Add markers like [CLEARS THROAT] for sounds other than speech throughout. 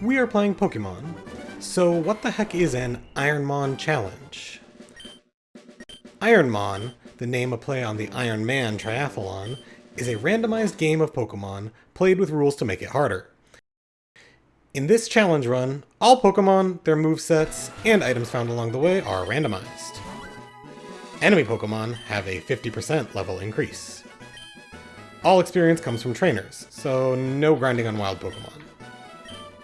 We are playing Pokemon. So what the heck is an Ironmon challenge? Ironmon, the name a play on the Iron Man triathlon, is a randomized game of Pokemon played with rules to make it harder. In this challenge run, all Pokemon, their movesets, and items found along the way are randomized. Enemy Pokemon have a 50% level increase. All experience comes from trainers, so no grinding on wild Pokemon.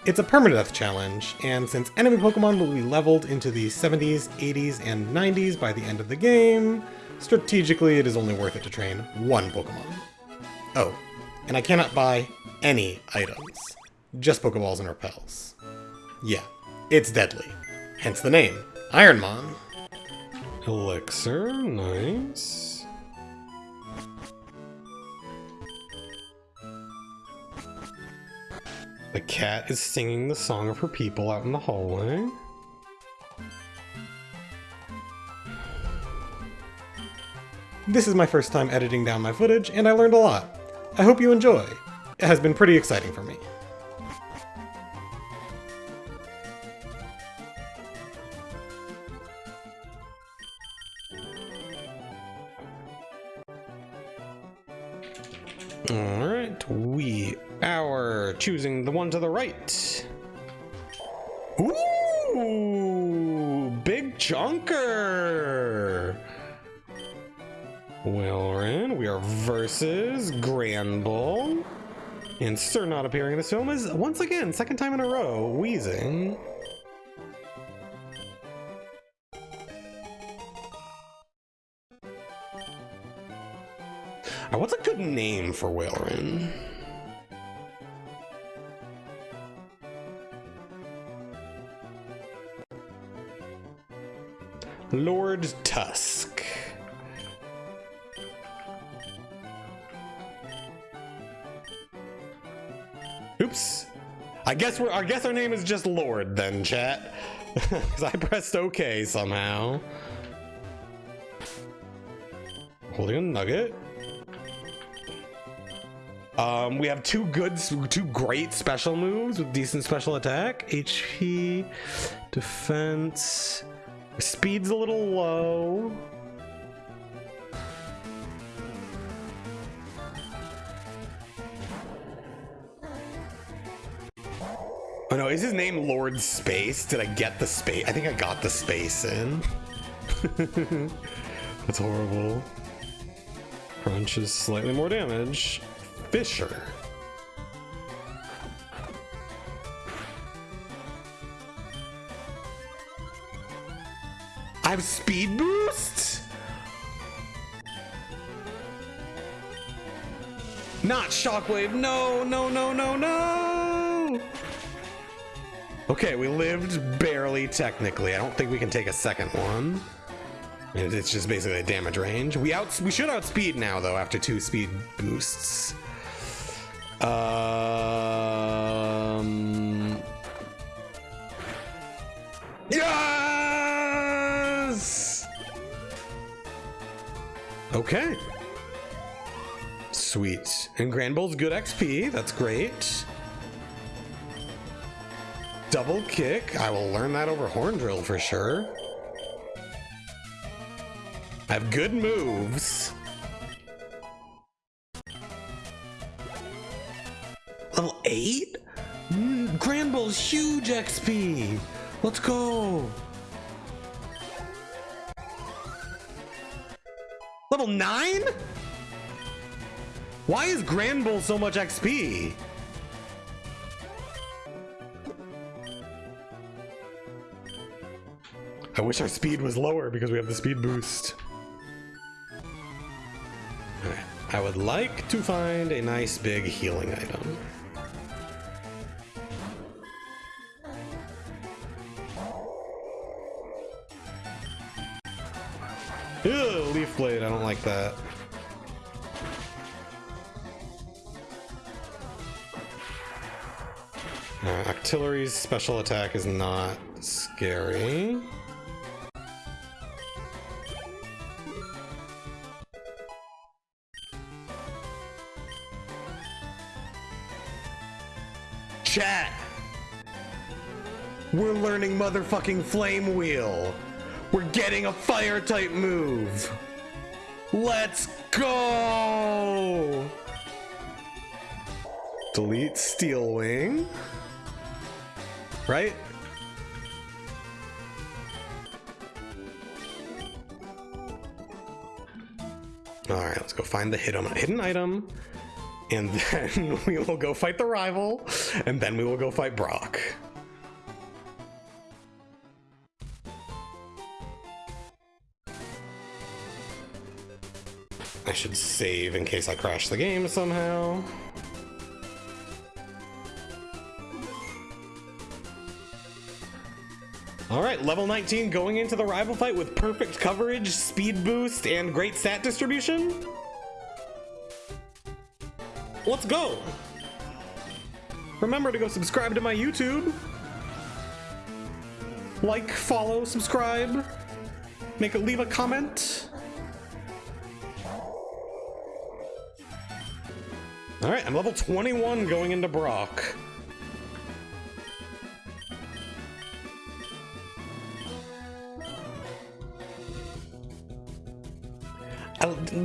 It's a permadeath challenge, and since enemy Pokemon will be leveled into the 70s, 80s, and 90s by the end of the game, strategically it is only worth it to train one Pokemon. Oh, and I cannot buy any items, just Pokeballs and Repels. Yeah, it's deadly, hence the name, Ironmon. Elixir, nice. The cat is singing the song of her people out in the hallway. This is my first time editing down my footage, and I learned a lot. I hope you enjoy. It has been pretty exciting for me. Alright, we are choosing the one to the right. Ooh, big chunker. Well, we are versus Granbull. And Sir not appearing in this film is, once again, second time in a row, Wheezing. Uh, what's a good name for Walrein? Lord Tusk. Oops. I guess we're I guess our name is just Lord then, chat. [LAUGHS] Because I pressed OK somehow. Holding a nugget. Um, we have two good, two great special moves with decent special attack. HP, defense, speed's a little low. Oh no, is his name Lord Space? Did I get the space? I think I got the space in. [LAUGHS] That's horrible. Crunch is slightly more damage. Fisher. I have speed boost? Not shockwave. No, no, no, no, no. Okay, we lived barely technically. I don't think we can take a second one. It's just basically a damage range. We out we should outspeed now though after two speed boosts. Um Yes! Okay. Sweet. And Granbull's good XP. That's great. Double kick. I will learn that over Horn Drill for sure. I have good moves. Level 8? Mm, Granbull's huge XP. Let's go. Level 9? Why is Granbull so much XP? I wish our speed was lower because we have the speed boost. I would like to find a nice big healing item. Ew, leaf blade, I don't like that. Uh, Octillery's special attack is not scary. Chat. We're learning motherfucking Flame Wheel. We're getting a fire type move. Let's go! Delete Steel Wing. Right? Alright, let's go find the hidden, hidden item. And [LAUGHS] then we will go fight the rival. And then we will go fight Brock. Should save in case I crash the game somehow. Alright, level 19 going into the rival fight with perfect coverage, speed boost, and great stat distribution? Let's go! Remember to go subscribe to my YouTube. Like, follow, subscribe. Make a leave a comment. Alright, I'm level 21 going into Brock.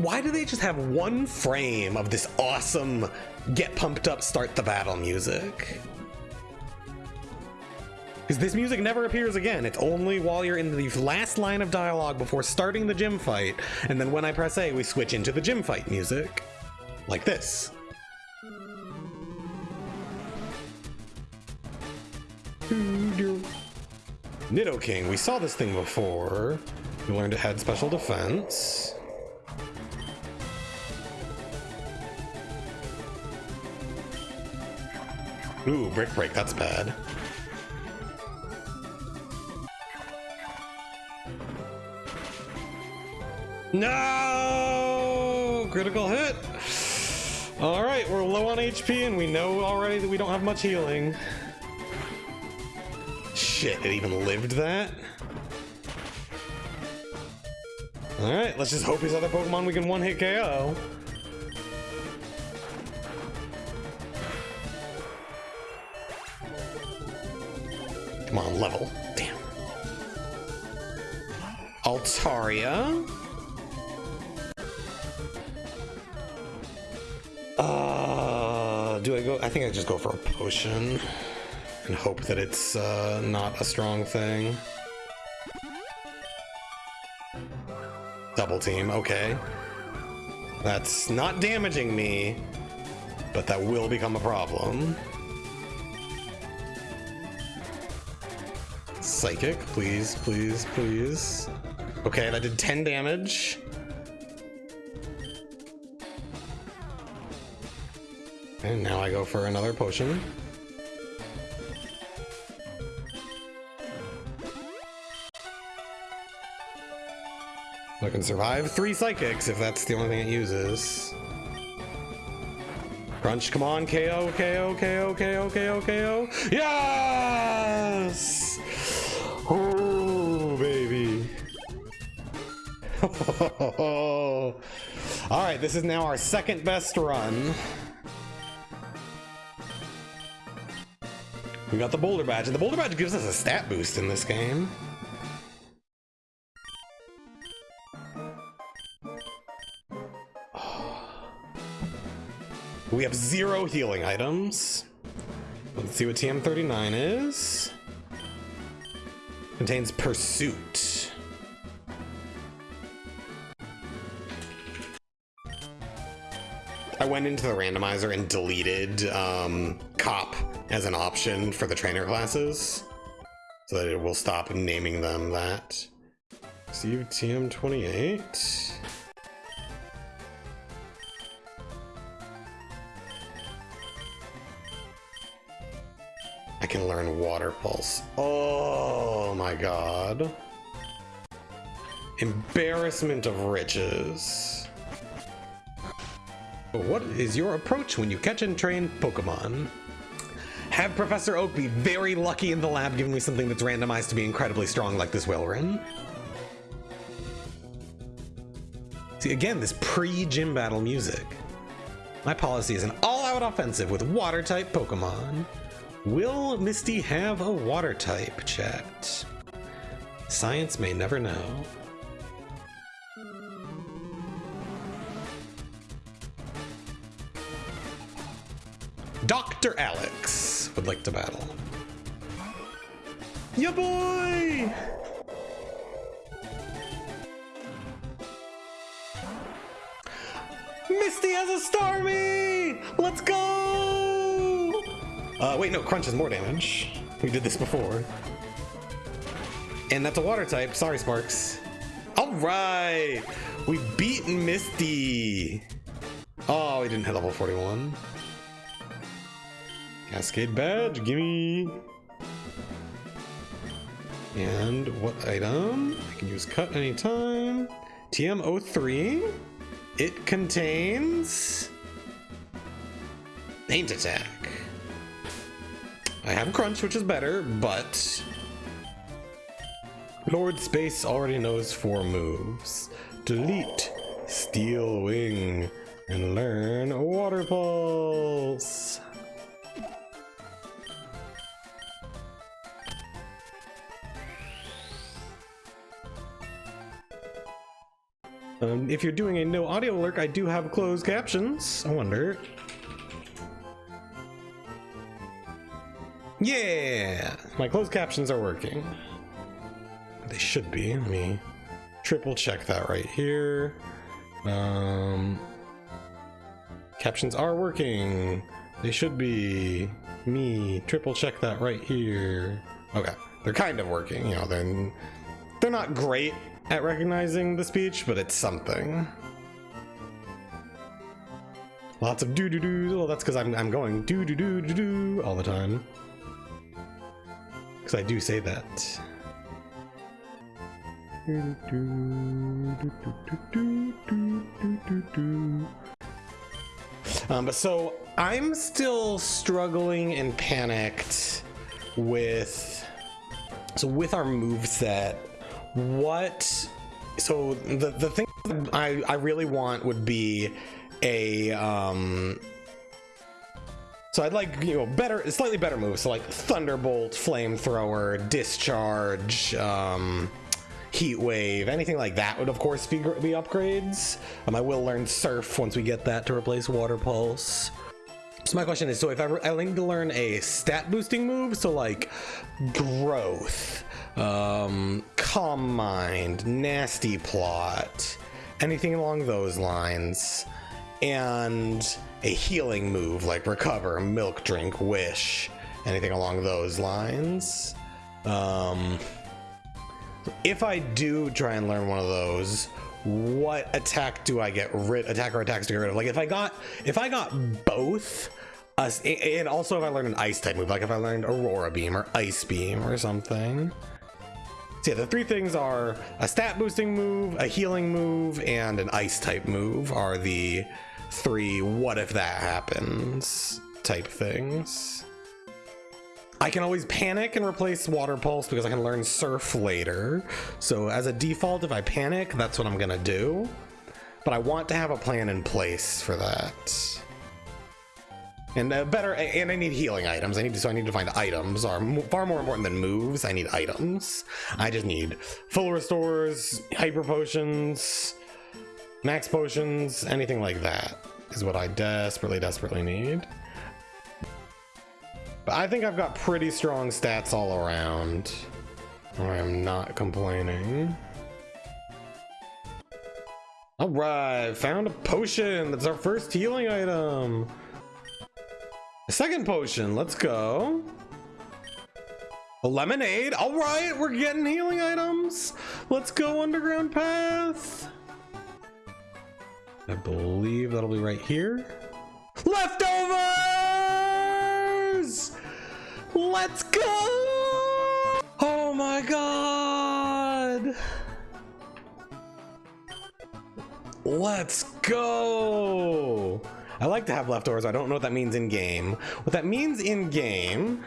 why do they just have one frame of this awesome get pumped up start the battle music? Because this music never appears again. It's only while you're in the last line of dialogue before starting the gym fight, and then when I press A, we switch into the gym fight music. Like this. Nidoking, we saw this thing before. We learned it had special defense. Ooh, Brick Break, that's bad. No! Critical hit! Alright, we're low on HP and we know already that we don't have much healing. Shit, it even lived that? Alright, let's just hope his other Pokemon we can one-hit KO. Come on, level. Damn. Altaria. Uh, do I go? I think I just go for a potion and hope that it's uh, not a strong thing. Double team, okay. That's not damaging me, but that will become a problem. Psychic, please, please, please. Okay, that did 10 damage. And now I go for another potion. I can survive three psychics if that's the only thing it uses. Crunch, come on, KO, KO, KO, KO, KO, KO. Yes! Oh, baby. [LAUGHS] All right, this is now our second best run. We got the Boulder Badge, and the Boulder Badge gives us a stat boost in this game. We have zero healing items. Let's see what TM39 is. Contains Pursuit. I went into the randomizer and deleted um, Cop as an option for the trainer classes so that it will stop naming them that. Receive TM28. I can learn Water Pulse. Oh my god. Embarrassment of riches. What is your approach when you catch and train Pokemon? Have Professor Oak be very lucky in the lab giving me something that's randomized to be incredibly strong like this Walrein. See, again, this pre-gym battle music. My policy is an all-out offensive with water-type Pokemon. Will Misty have a water type, chat? Science may never know. Dr. Alex would like to battle. Ya boy! Misty has a Starmie! Let's go! Uh, wait, no, Crunch has more damage. We did this before. And that's a water type. Sorry, Sparks. All right! We've beaten Misty! Oh, we didn't hit level 41. Cascade badge, gimme! And what item? I can use cut anytime. TM03. It contains... Faint Attack. I have crunch, which is better, but... Lord Space already knows four moves. Delete, Steel Wing, and learn Water Pulse. Um, if you're doing a no audio alert, I do have closed captions. I wonder. Yeah, my closed captions are working. They should be. Let me triple check that right here. Um, captions are working. They should be. Me triple check that right here. Okay, they're kind of working. You know, they're they're not great at recognizing the speech, but it's something. Lots of doo doo doo. Well, that's because I'm I'm going doo doo doo doo doo all the time. Because I do say that. Um, but so I'm still struggling and panicked with so with our move set what so the the thing I I really want would be a um so I'd like you know better slightly better moves so like thunderbolt flamethrower discharge um heat wave anything like that would of course be, be upgrades. Um, I will learn surf once we get that to replace water pulse. So my question is so if I, I need to learn a stat boosting move so like growth um, calm mind, nasty plot, anything along those lines, and a healing move like recover, milk drink, wish, anything along those lines. Um, if I do try and learn one of those, what attack do I get rid attack or attacks to get rid of? Like if I got if I got both uh, and also if I learned an ice type move, like if I learned Aurora Beam or Ice Beam or something. So yeah, the three things are a stat boosting move, a healing move, and an ice type move are the three what if that happens type things. I can always panic and replace water pulse because I can learn surf later. So as a default, if I panic, that's what I'm gonna do. But I want to have a plan in place for that. And uh, better, and I need healing items. I need to, so I need to find items are far more important than moves. I need items. I just need full restores, hyper potions, max potions, anything like that is what I desperately, desperately need. But I think I've got pretty strong stats all around. I'm not complaining. All right, found a potion. That's our first healing item. Second potion, let's go. A lemonade. All right, we're getting healing items. Let's go underground path. I believe that'll be right here. Leftovers! Let's go! Oh my god! Let's go! I like to have leftovers. I don't know what that means in game. What that means in game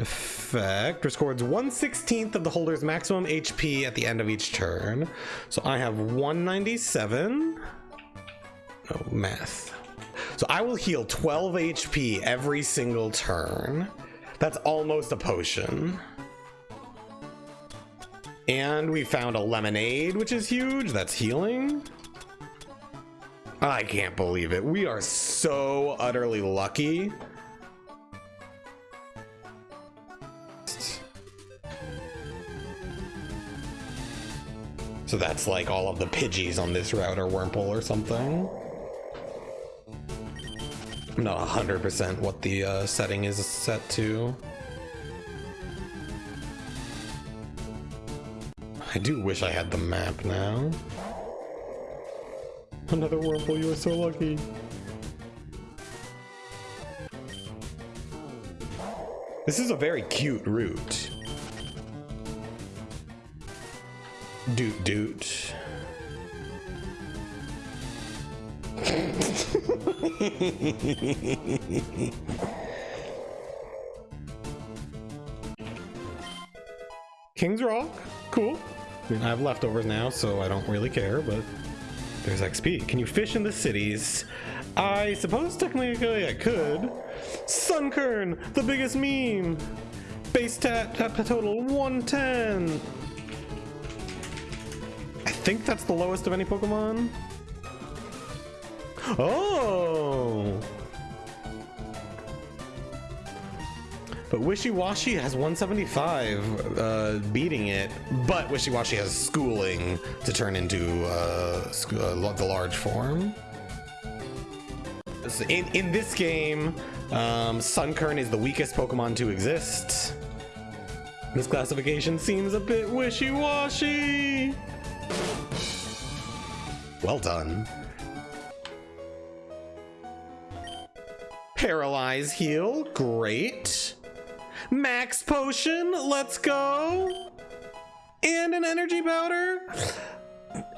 effect records 1 16th of the holder's maximum HP at the end of each turn. So I have 197. Oh, math. So I will heal 12 HP every single turn. That's almost a potion. And we found a lemonade, which is huge. That's healing. I can't believe it. We are so utterly lucky. So that's like all of the Pidgeys on this route or Wurmple or something. I'm not 100% what the uh, setting is set to. I do wish I had the map now. Another Wurmple, you are so lucky. This is a very cute route. Doot doot. King's Rock, cool. I mean, I have leftovers now, so I don't really care, but there's XP. Can you fish in the cities? I suppose technically I could. Sunkern, the biggest meme. Base tat, tat total 110. Think that's the lowest of any Pokemon. Oh! But Wishiwashi has 175, uh, beating it. But Wishiwashi has schooling to turn into uh, uh, the large form. In, in this game, um, Sunkern is the weakest Pokemon to exist. This classification seems a bit wishy-washy. Well done. Paralyze heal, great. Max potion, let's go. And an energy powder.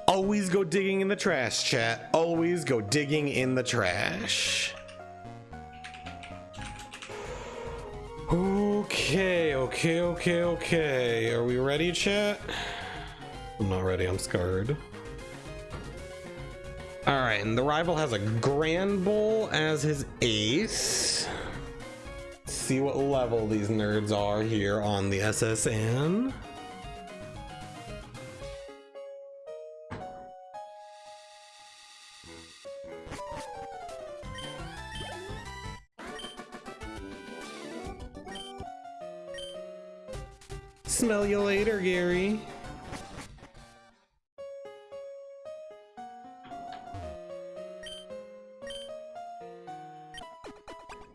Always go digging in the trash, chat. Always go digging in the trash. Okay, okay, okay, okay. Are we ready, chat? I'm not ready, I'm scarred. All right, and the rival has a Granbull as his ace. Let's see what level these nerds are here on the S.S. Anne. Smell you later, Gary.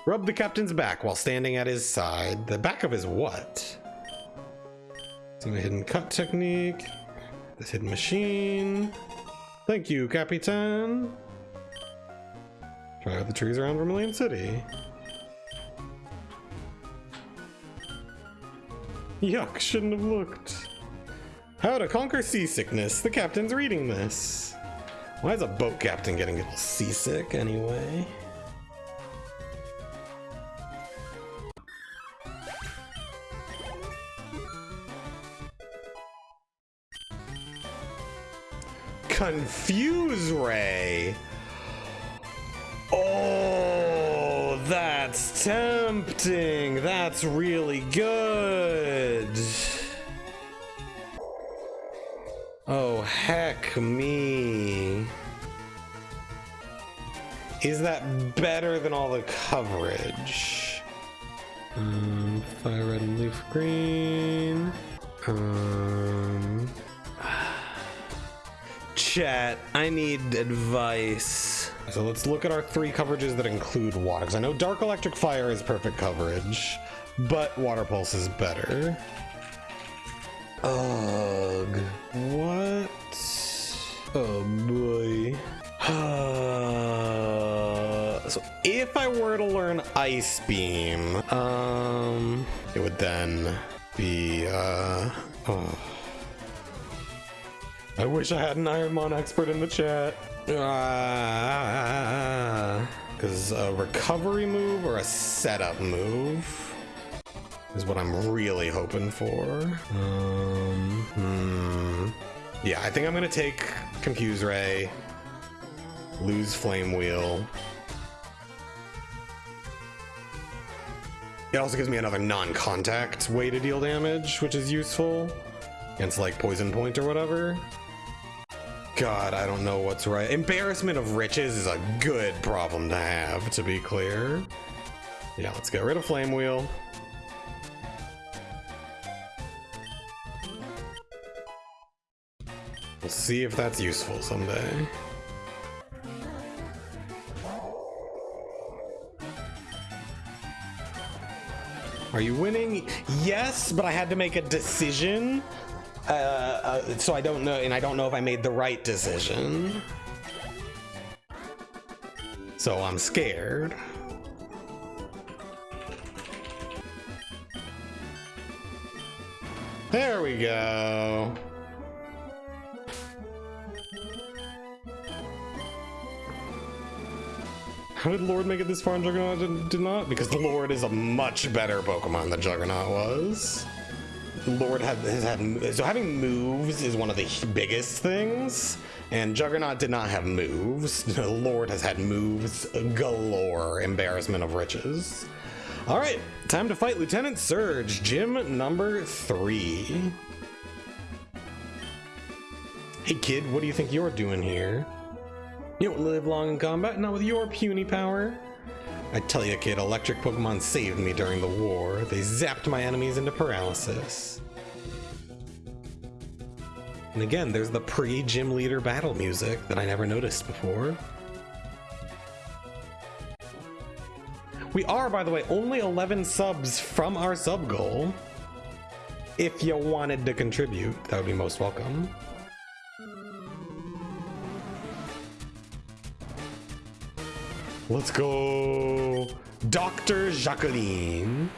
Rub the captain's back while standing at his side. The back of his what? Some hidden cut technique. This hidden machine. Thank you, Capitan. Try out the trees around Vermilion City. Yuck, shouldn't have looked. How to conquer seasickness. The captain's reading this. Why is a boat captain getting a little seasick anyway? Confuse Ray. Oh, that's tempting. That's really good. Oh, heck me. Is that better than all the coverage? Um, fire red and leaf green. Um, chat, I need advice. So let's look at our three coverages that include water. Because I know Dark Electric Fire is perfect coverage, but Water Pulse is better. Ugh. What? Oh boy. [SIGHS] so if I were to learn Ice Beam, um, it would then be, uh, oh. I wish I had an Ironmon expert in the chat. Ah, because uh, a recovery move or a setup move is what I'm really hoping for. Um, hmm. Yeah, I think I'm going to take Confuse Ray, lose Flame Wheel. It also gives me another non-contact way to deal damage, which is useful against like Poison Point or whatever. God, I don't know what's right. Embarrassment of riches is a good problem to have, to be clear. Yeah, let's get rid of Flame Wheel. We'll see if that's useful someday. Are you winning? Yes, but I had to make a decision. Uh, uh, so I don't know, and I don't know if I made the right decision. So I'm scared. There we go. How did Lord make it this far and Juggernaut did, did not? Because the Lord is a much better Pokemon than Juggernaut was. Lord has had so having moves is one of the biggest things, and Juggernaut did not have moves. [LAUGHS] Lord has had moves galore. Embarrassment of riches. All right, time to fight Lieutenant Surge, gym number three. Hey kid, what do you think you're doing here? You don't live long in combat, not with your puny power. I tell you, kid, electric Pokemon saved me during the war. They zapped my enemies into paralysis. And again, there's the pre-gym leader battle music that I never noticed before. We are, by the way, only 11 subs from our sub goal. If you wanted to contribute, that would be most welcome. Let's go. Dr. Jacqueline.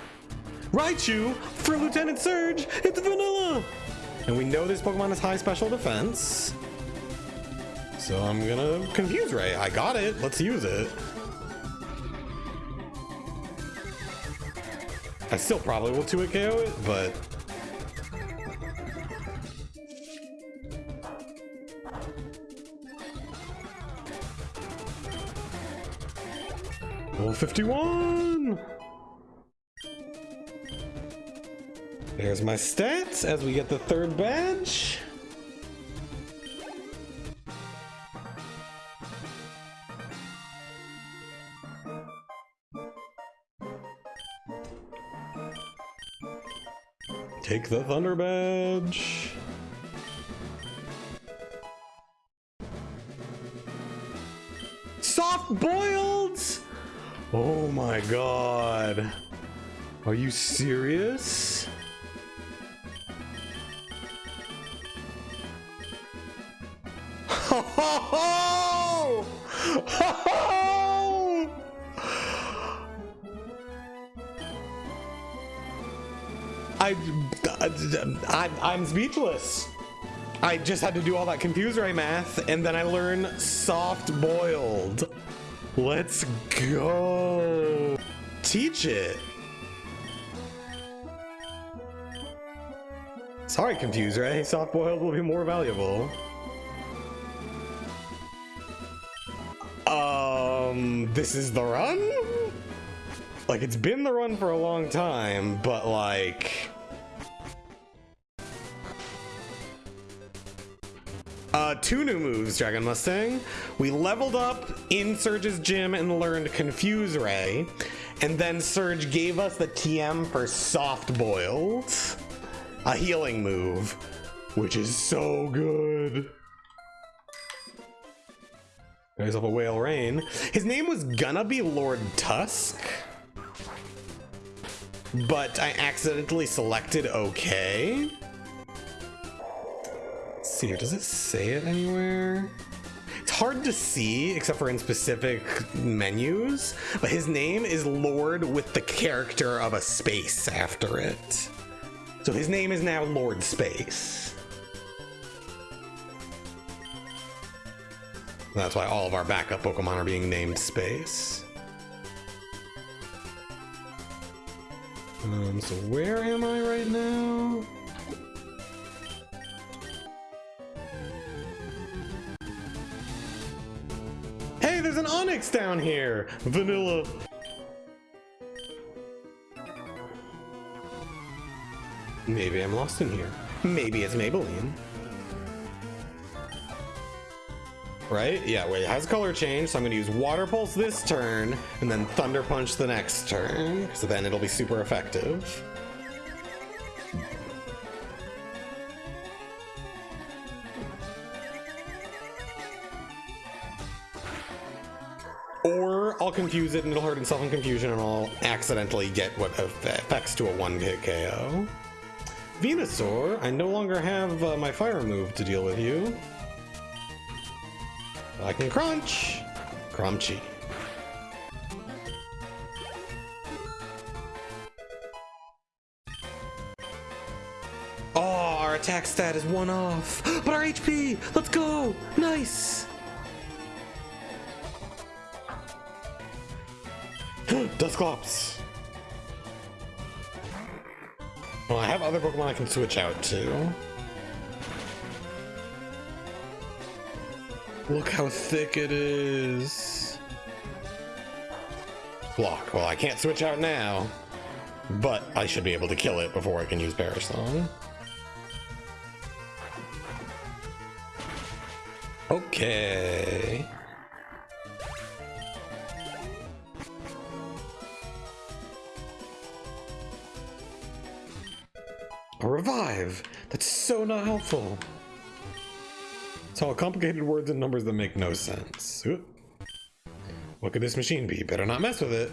Raichu for Lieutenant Surge. It's Vanilla. And we know this Pokemon has high special defense. So I'm gonna confuse Ray. I got it. Let's use it. I still probably will 2-hit KO it, but Level 51! There's my stats as we get the third badge. Take the Thunder Badge. Soft boiled! Oh my god. Are you serious? Oh! [LAUGHS] Oh! I, I, I'm speechless. I just had to do all that confuse ray math, and then I learn soft boiled. Let's go. Teach it. Sorry, Confuse Ray. Soft boiled will be more valuable. Um, this is the run? Like, it's been the run for a long time, but like... Uh, two new moves, Dragon Mustang. We leveled up in Surge's gym and learned Confuse Ray. And then Surge gave us the TM for Soft Boiled. A healing move, which is so good. There's a Walrein. His name was gonna be Lord Tusk. But I accidentally selected OK see here. Does it say it anywhere? It's hard to see, except for in specific menus, but his name is Lord with the character of a space after it. So his name is now Lord Space. That's why all of our backup Pokemon are being named Space. Um, so where am I right now? Hey, there's an Onix down here! Vanilla. Maybe I'm lost in here. Maybe it's Maybelline. Right? Yeah, wait, it has color change, so I'm gonna use Water Pulse this turn, and then Thunder Punch the next turn, so then it'll be super effective. Or I'll confuse it and it'll hurt itself in confusion and I'll accidentally get what affects to a one-hit KO. Venusaur, I no longer have uh, my fire move to deal with you. I can crunch! Crunchy. Oh, our attack stat is one off. But our HP! Let's go! Nice! Dusclops! Well, oh, I have other Pokemon I can switch out to. Look how thick it is. Block. Well, I can't switch out now, but I should be able to kill it before I can use Perish Song. Okay. A revive! That's so not helpful. It's all complicated words and numbers that make no sense. What could this machine be? Better not mess with it.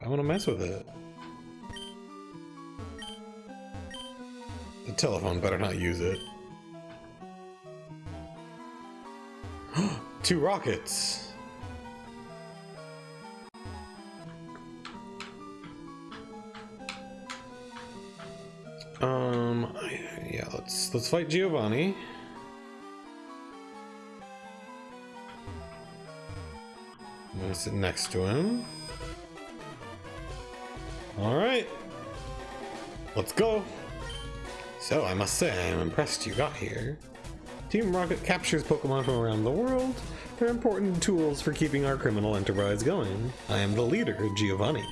I want to mess with it. The telephone better not use it. [GASPS] Two rockets! Um, yeah, let's let's fight Giovanni. I'm gonna sit next to him. All right, let's go. So I must say, I'm impressed you got here. Team Rocket captures Pokemon from around the world. They're important tools for keeping our criminal enterprise going. I am the leader, Giovanni.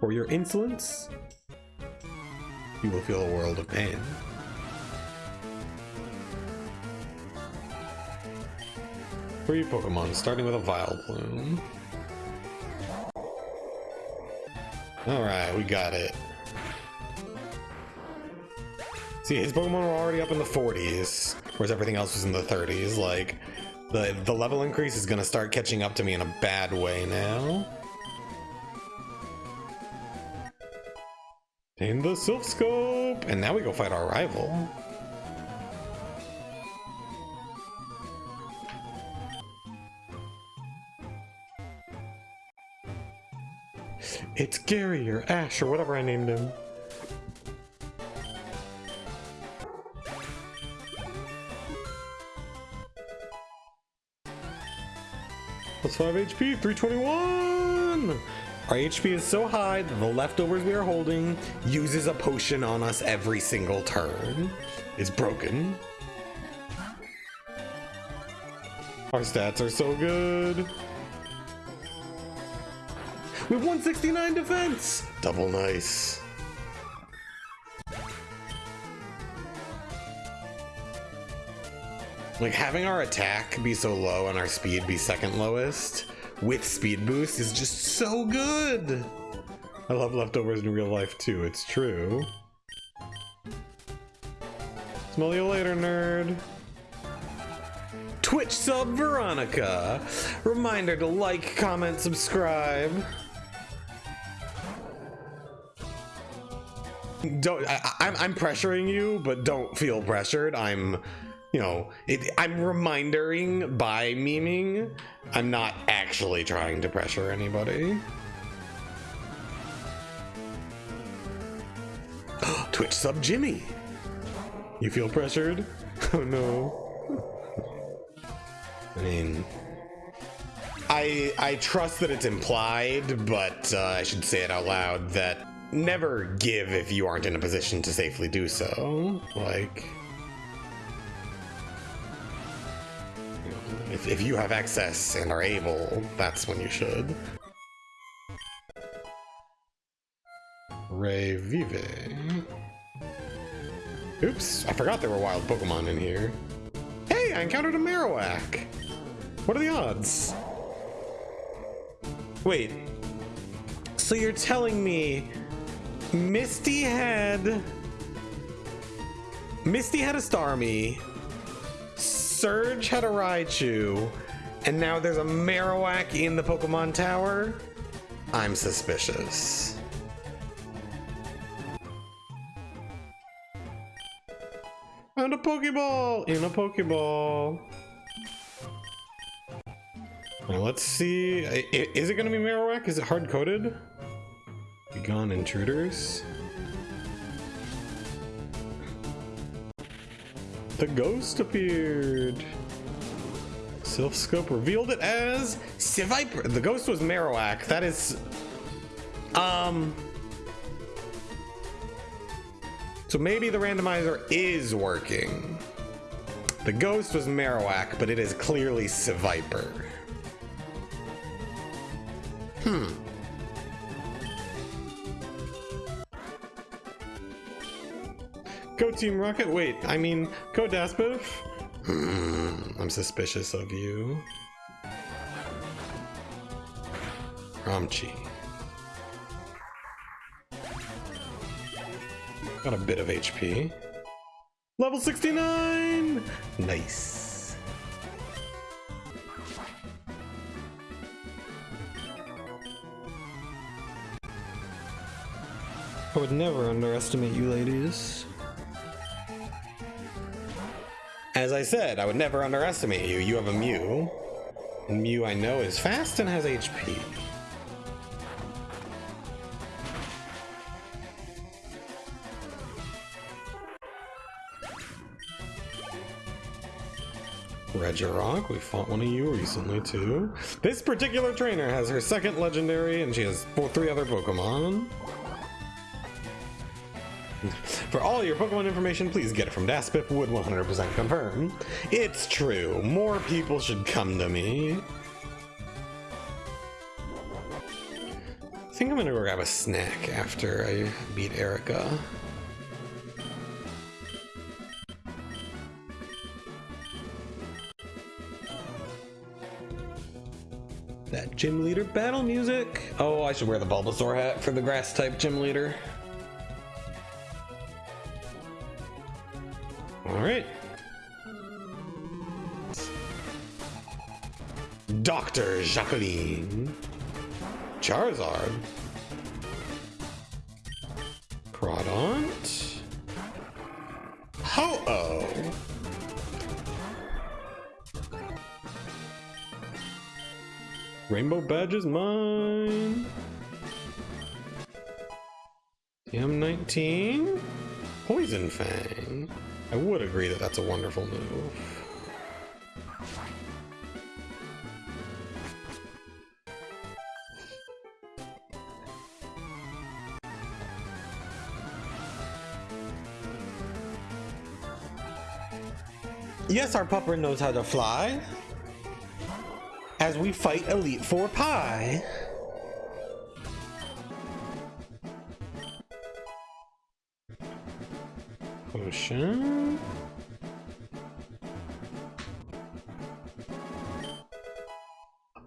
For your insolence, you will feel a world of pain. Three Pokemon, starting with a Vileplume. Alright, we got it. See, his Pokemon were already up in the 40s, whereas everything else was in the 30s. Like, the, the level increase is gonna start catching up to me in a bad way now. In the Silph Scope! And now we go fight our rival. It's Gary or Ash or whatever I named him. Plus 5 HP, 321! Our HP is so high that the leftovers we are holding uses a potion on us every single turn. It's broken. Our stats are so good. We have 169 defense! Double nice. Like having our attack be so low and our speed be second lowest with speed boost is just so good. I love leftovers in real life too, it's true. Smell you later, nerd. Twitch sub Veronica. Reminder to like, comment, subscribe. Don't I, I'm I'm pressuring you, but don't feel pressured. I'm you know, it, I'm remindering by memeing. I'm not actually trying to pressure anybody. [GASPS] Twitch sub Jimmy. You feel pressured? [LAUGHS] Oh no. I mean, I I trust that it's implied, but uh, I should say it out loud that never give if you aren't in a position to safely do so. Like. If, if you have access and are able, that's when you should. Revive. Oops, I forgot there were wild Pokemon in here. Hey, I encountered a Marowak! What are the odds? Wait. So you're telling me Misty had... Misty had a Starmie, Surge had a Raichu, and now there's a Marowak in the Pokemon Tower? I'm suspicious. And a Pokeball! In a Pokeball! Now let's see. Is it gonna be Marowak? Is it hard-coded? Begone intruders. The ghost appeared. Silphscope revealed it as Seviper. The ghost was Marowak. That is... Um... So maybe the randomizer is working. The ghost was Marowak, but it is clearly Seviper. Hmm. Team Rocket? Wait, I mean, Daspif? Hmm, I'm suspicious of you. Ramchi. Got a bit of HP. Level 69! Nice. I would never underestimate you ladies. As I said, I would never underestimate you. You have a Mew. And Mew I know is fast and has HP. Regirock, we fought one of you recently too. This particular trainer has her second legendary and she has four, three other Pokemon. For all your Pokemon information, please get it from Daspif would 100% confirm. It's true, more people should come to me. I think I'm gonna go grab a snack after I beat Erica. That gym leader battle music. Oh, I should wear the Bulbasaur hat for the grass type gym leader. Alright. Dr. Jacqueline. Charizard. Crawdaunt. Ho-Oh. Rainbow badge is mine. M19? Poison Fang. I would agree that that's a wonderful move. Yes, our pupper knows how to fly. As we fight Elite Four Pie.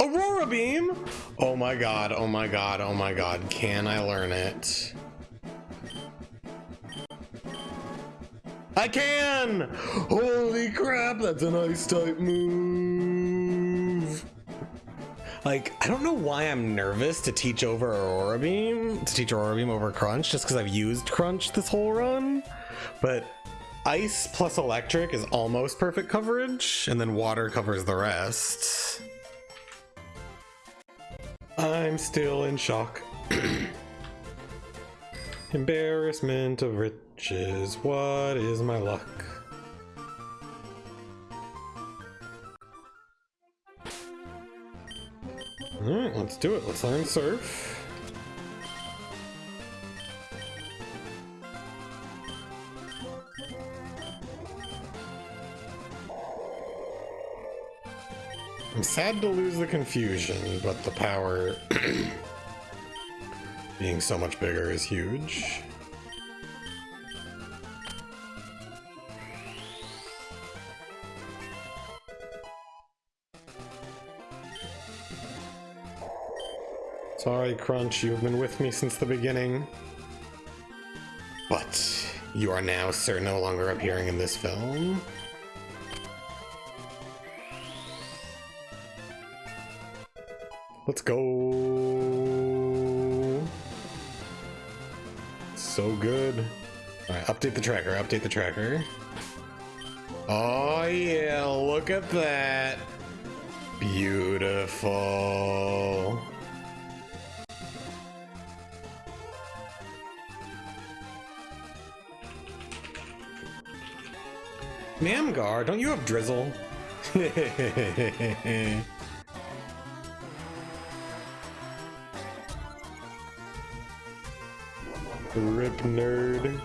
Aurora Beam! Oh my god, oh my god, oh my god. Can I learn it? I can! Holy crap, that's an ice type move! Like, I don't know why I'm nervous to teach over Aurora Beam, to teach Aurora Beam over Crunch, just because I've used Crunch this whole run. But Ice plus Electric is almost perfect coverage, and then Water covers the rest. I'm still in shock. [CLEARS THROAT] Embarrassment of riches, what is my luck? Alright, let's do it. Let's learn Surf. I'm sad to lose the confusion, but the power [CLEARS THROAT] being so much bigger is huge. Sorry, Crunch, you've been with me since the beginning. But you are now, sir, no longer appearing in this film. Let's go. So good. Alright, update the tracker, update the tracker. Oh yeah, look at that. Beautiful. Namgar, don't you have Drizzle? [LAUGHS] Rip nerd.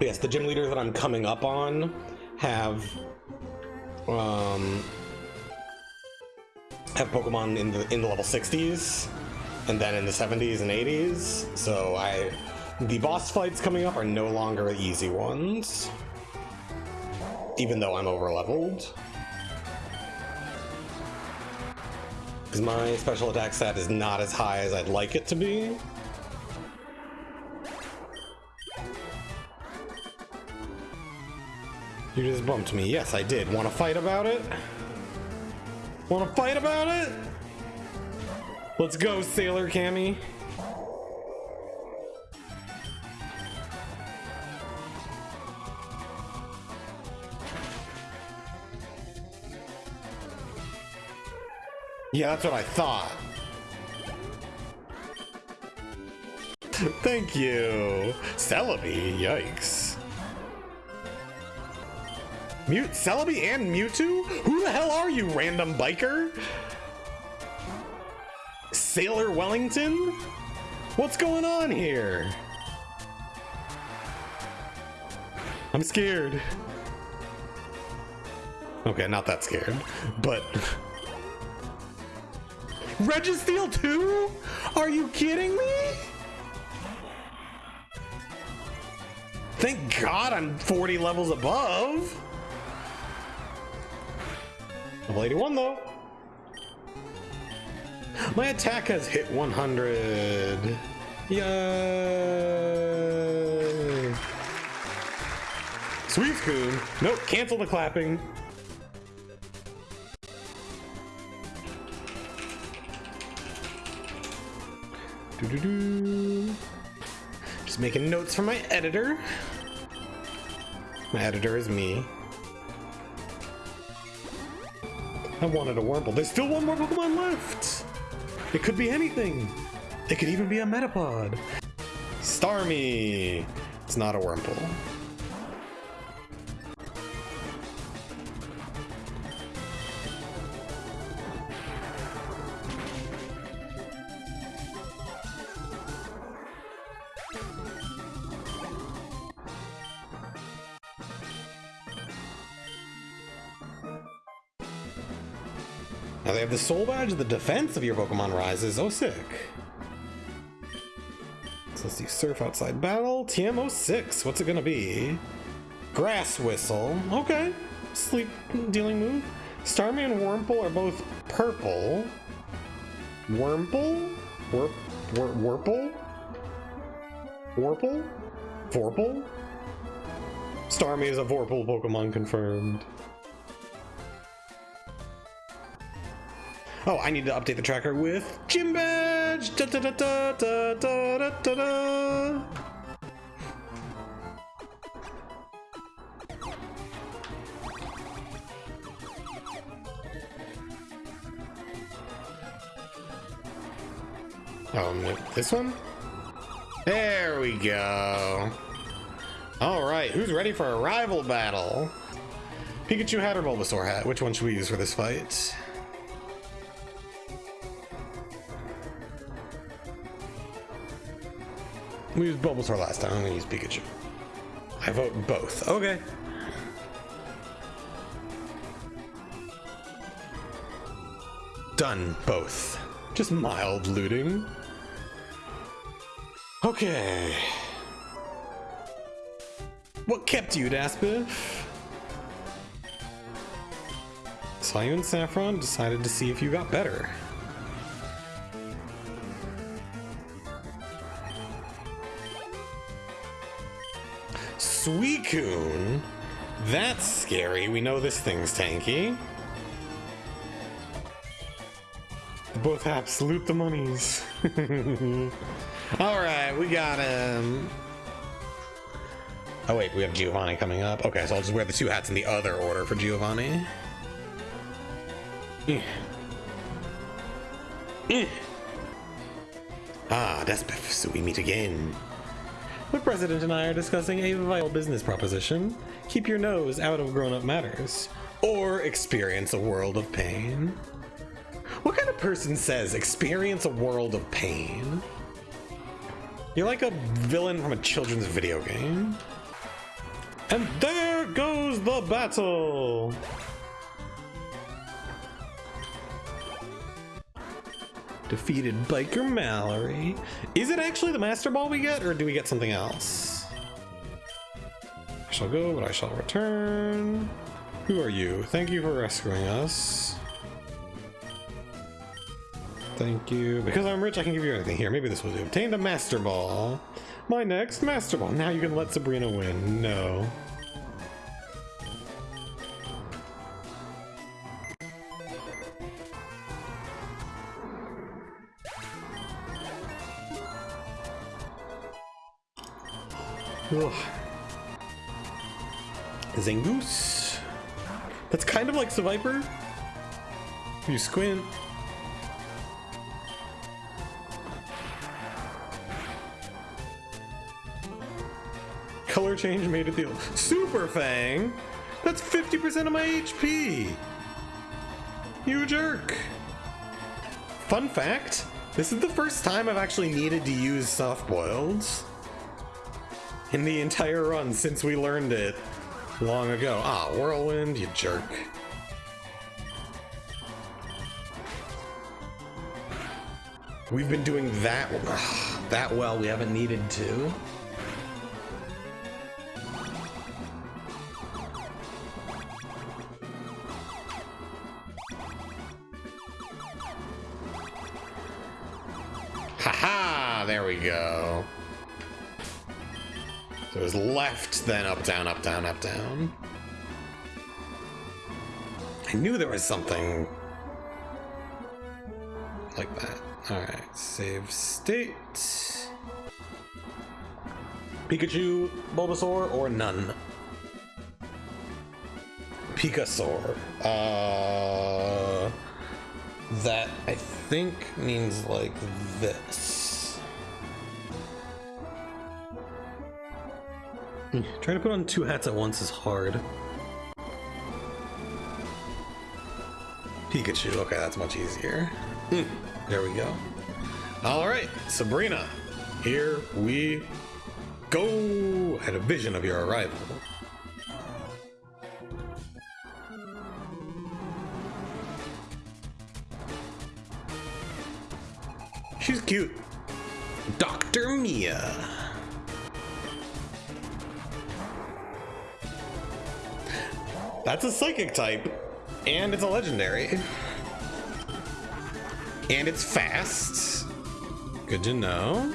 yes, the gym leaders that I'm coming up on have um have Pokemon in the in the level 60s and then in the 70s and 80s. So I the boss fights coming up are no longer easy ones. Even though I'm over leveled. Because my special attack stat is not as high as I'd like it to be. You just bumped me. Yes, I did. Want to fight about it? Want to fight about it? Let's go, Sailor Cammy. Yeah, that's what I thought. Thank you. Celebi, yikes. Mute Celebi and Mewtwo? Who the hell are you, random biker? Sailor Wellington? What's going on here? I'm scared. Okay, not that scared, but... Registeel 2? Are you kidding me? Thank God I'm 40 levels above. Level 81 though. My attack has hit 100. Yay! Sweet Spoon. Nope, cancel the clapping. Doo -doo -doo. Just making notes for my editor. My editor is me. I wanted a Wurmple. There's still one more Pokemon left! It could be anything! It could even be a Metapod! Starmie! It's not a Wurmple. The Soul Badge, of the defense of your Pokemon rises. Oh, sick. So let's do Surf Outside Battle. TM06. What's it gonna be? Grass Whistle. Okay. Sleep dealing move. Starmie and Wurmple are both purple. Wurmple? Wurp, wur, Wurple? Wurple? Vorpal? Starmie is a Vorpal Pokemon confirmed. Oh, I need to update the tracker with Gym Badge! Da, da, da, da, da, da, da, da. Um, this one? There we go. Alright, who's ready for a rival battle? Pikachu hat or Bulbasaur hat? Which one should we use for this fight? We used Bulbasaur last time, I'm gonna use Pikachu. I vote both. Okay. Done, both. Just mild looting. Okay. What kept you, Daspif? Saw you in Saffron, decided to see if you got better. Suicune? That's scary. We know this thing's tanky. Both have loot the monies. [LAUGHS] Alright, we got him. Oh wait, we have Giovanni coming up. Okay, so I'll just wear the two hats in the other order for Giovanni. Eh. Eh. Ah, Despif, so we meet again. The President and I are discussing a vital business proposition. Keep your nose out of grown-up matters. Or experience a world of pain. What kind of person says experience a world of pain? You're like a villain from a children's video game. And there goes the battle! Defeated Biker Mallory. Is it actually the Master Ball we get, or do we get something else? I shall go, but I shall return. Who are you? Thank you for rescuing us. Thank you. Because I'm rich, I can give you anything. Here, maybe this will do. Obtained a Master Ball. My next Master Ball. Now you can let Sabrina win. No. Ugh. Zangoose. That's kind of like. If you squint. Color change made it deal. Super Fang? That's 50% of my HP! You jerk! Fun fact, this is the first time I've actually needed to use soft boiled in the entire run since we learned it long ago. Ah, Whirlwind, you jerk. We've been doing that [SIGHS] that well, we haven't needed to. Haha, there we go. So it was left, then up, down, up, down, up, down. I knew there was something like that. Alright, save state. Pikachu, Bulbasaur, or none? Pikasaur. Uh, that I think means like this. Trying to put on two hats at once is hard. Pikachu, okay, that's much easier. Hmm, there we go. Alright, Sabrina, here we go! I had a vision of your arrival. She's cute. Dr. Mia. That's a psychic type, and it's a legendary. And it's fast. Good to know.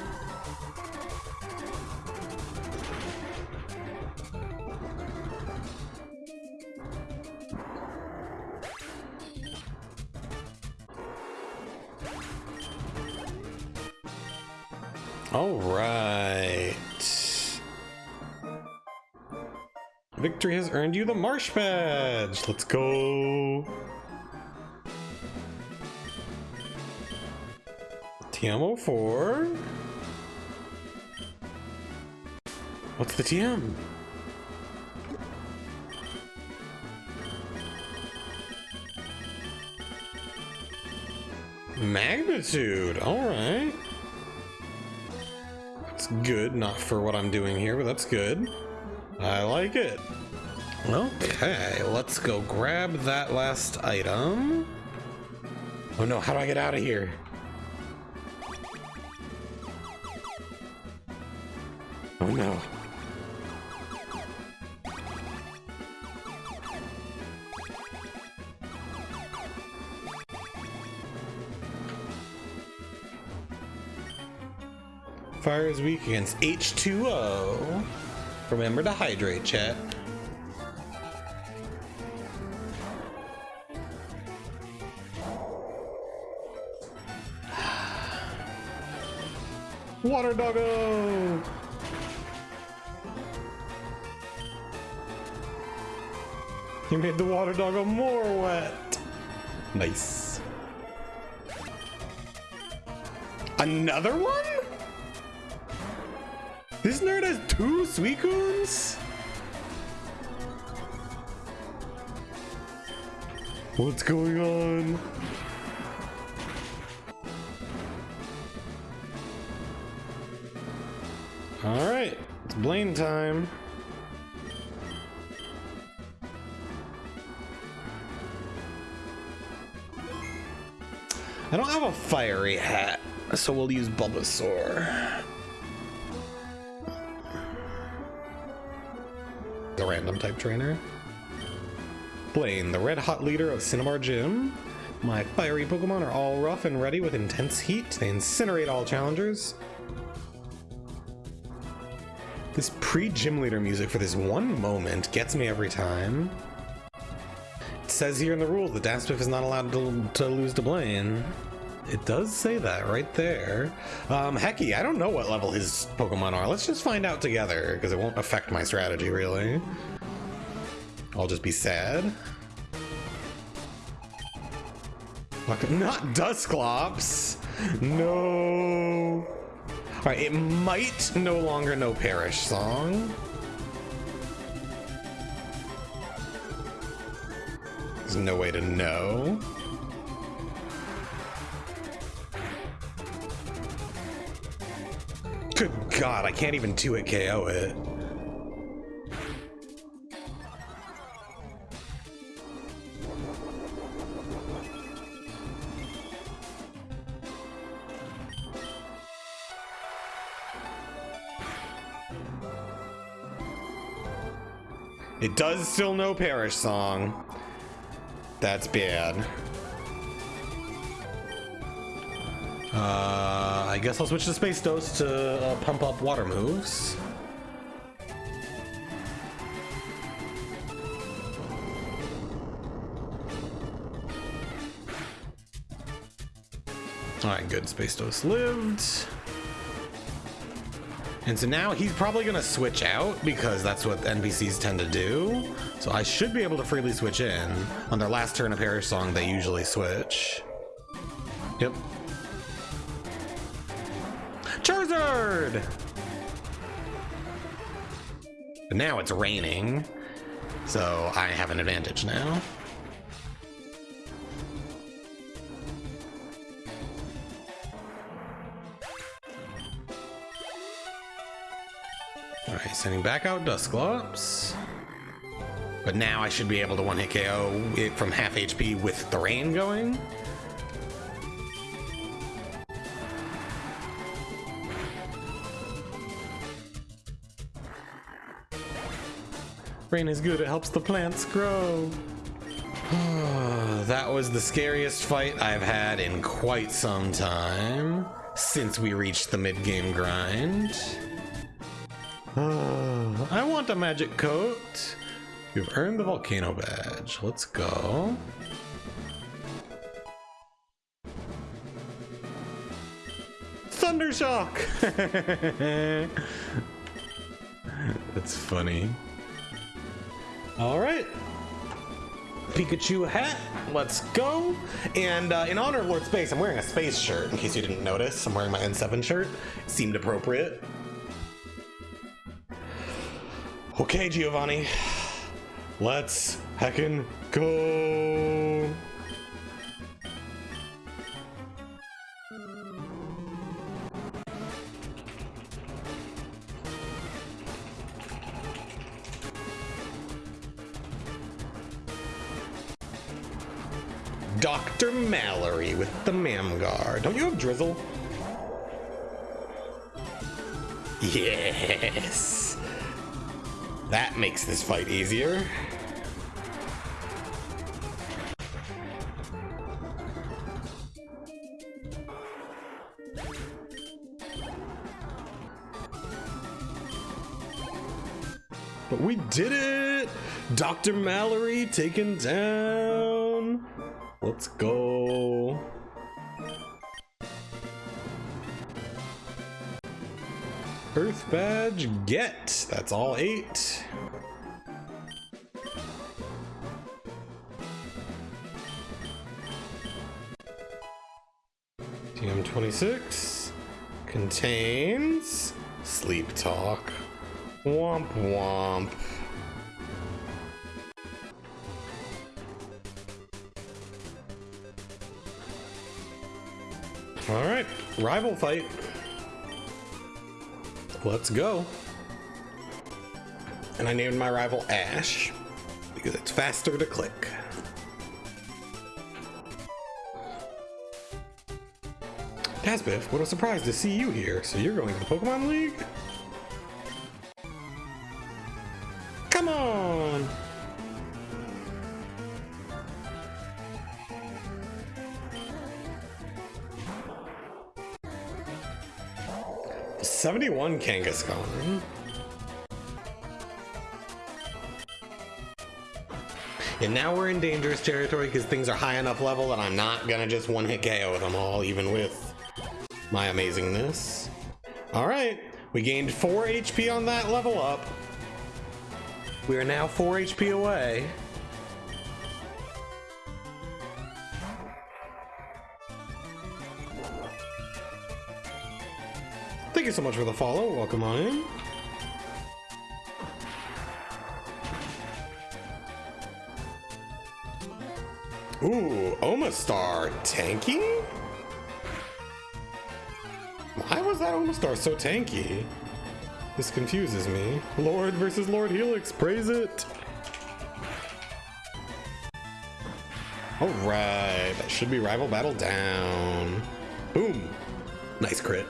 Earned you the Marsh Badge. Let's go. TM04. What's the TM? Magnitude, alright. That's good, not for what I'm doing here, but that's good. I like it. Okay, let's go grab that last item. Oh no, how do I get out of here? Oh no. Fire is weak against H2O. Remember to hydrate, chat. Water doggo! You made the water doggo more wet. Nice. Another one? This nerd has two Suicunes? What's going on? Alright, it's Blaine time. I don't have a fiery hat, so we'll use Bulbasaur. The random type trainer. Blaine, the red hot leader of Cinnabar Gym. My fiery Pokemon are all rough and ready with intense heat. They incinerate all challengers. This pre-gym leader music for this one moment gets me every time. It says here in the rules that Daspif is not allowed to, to lose to Blaine. It does say that right there. Um, Hecky, I don't know what level his Pokemon are. Let's just find out together, because it won't affect my strategy, really. I'll just be sad. Not Dusclops! No! Alright, it might no longer know Perish Song. There's no way to know. Good god, I can't even 2-hit KO it. It does still know Perish Song. That's bad. Uh, I guess I'll switch to Space Dose to uh, pump up water moves. Alright, good. Space Dose lived. And so now he's probably to switch out because that's what NPCs tend to do. So I should be able to freely switch in. On their last turn of Perish Song, they usually switch. Yep. Charizard! But now it's raining, so I have an advantage now. Sending back out Dusclops. But now I should be able to one-hit KO it from half HP with the rain going. Rain is good, it helps the plants grow. [SIGHS] that was the scariest fight I've had in quite some time since we reached the mid-game grind. I want a magic coat. You've earned the volcano badge. Let's go. Thundershock! [LAUGHS] That's funny. All right. Pikachu hat, let's go. And uh, in honor of Lord Space, I'm wearing a space shirt, in case you didn't notice. I'm wearing my N7 shirt. seemed appropriate. Okay, Giovanni. Let's heckin' go. Dr. Mallory with the Mamgar. Don't you have Drizzle? Yes. That makes this fight easier. But we did it! Dr. Mallory taken down! Let's go. Earth badge get. That's all eight. TM26 contains sleep talk. Womp womp. Alright, rival fight. Let's go. And I named my rival Ash because it's faster to click. Casbiff, what a surprise to see you here. So you're going to the Pokemon League? 71 Kangaskhan. And now we're in dangerous territory because things are high enough level that I'm not gonna just one-hit KO them all, even with my amazingness. All right, we gained 4 HP on that level up. We are now 4 HP away you so much for the follow. Welcome on in. Ooh, Omastar tanky? Why was that Omastar so tanky? This confuses me. Lord versus Lord Helix, praise it! Alright, that should be rival battle down. Boom! Nice crit.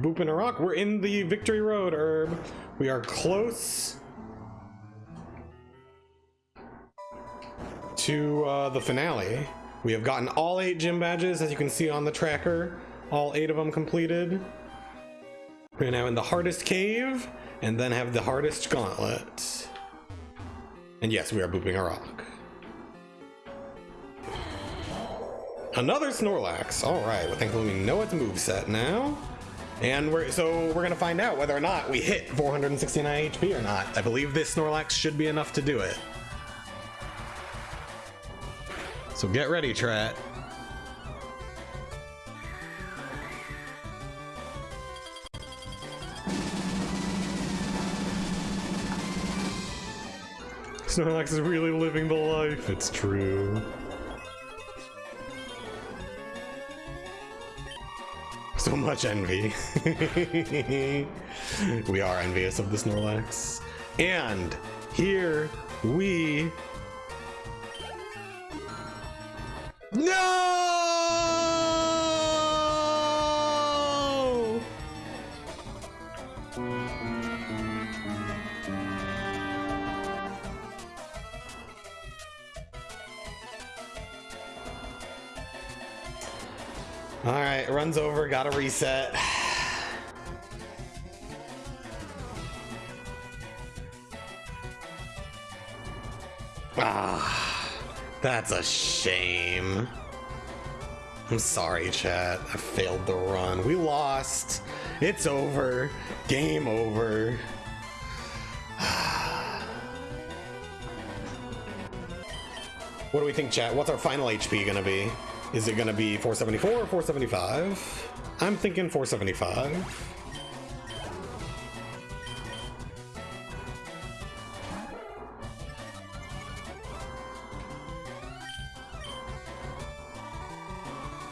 We boop in a rock. We're in the victory road, Herb. We are close to uh, the finale. We have gotten all eight gym badges, as you can see on the tracker. All eight of them completed. We're now in the hardest cave, and then have the hardest gauntlet. And yes, we are booping a rock. Another Snorlax. All right, well, thankfully we know its move set now. And we're so we're gonna find out whether or not we hit 469 HP or not. I believe this Snorlax should be enough to do it. So get ready, Trat. Snorlax is really living the life, it's true. So much envy. [LAUGHS] we are envious of the Snorlax. And here we... No! All right, runs over, gotta reset. Ah, that's a shame. I'm sorry, chat. I failed the run. We lost. It's over. Game over. [SIGHS] what do we think, chat? What's our final HP gonna be? Is it gonna be 474 or 475? I'm thinking 475.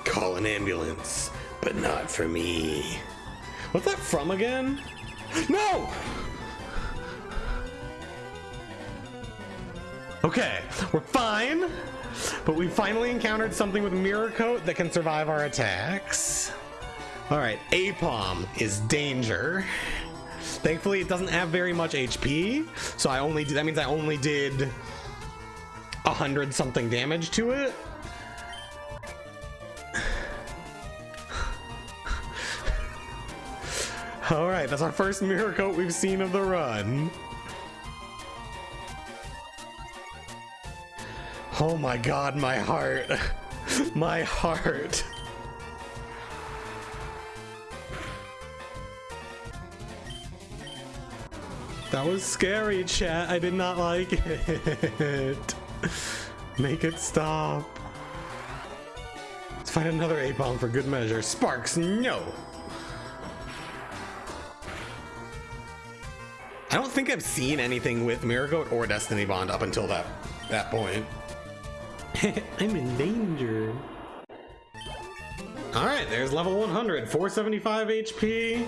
Call an ambulance, but not for me. What's that from again? No! Okay, we're fine, but we finally encountered something with Mirror Coat that can survive our attacks. All right, Apom is danger. Thankfully, it doesn't have very much HP, so I only that means I only did a hundred something damage to it. All right, that's our first mirror coat we've seen of the run. Oh my god, my heart. [LAUGHS] my heart. That was scary, chat. I did not like it. [LAUGHS] Make it stop. Let's find another A-bomb for good measure. Sparks, no. I don't think I've seen anything with Mirror Coat or Destiny Bond up until that that point. [LAUGHS] I'm in danger. Alright, there's level 100. 475 HP.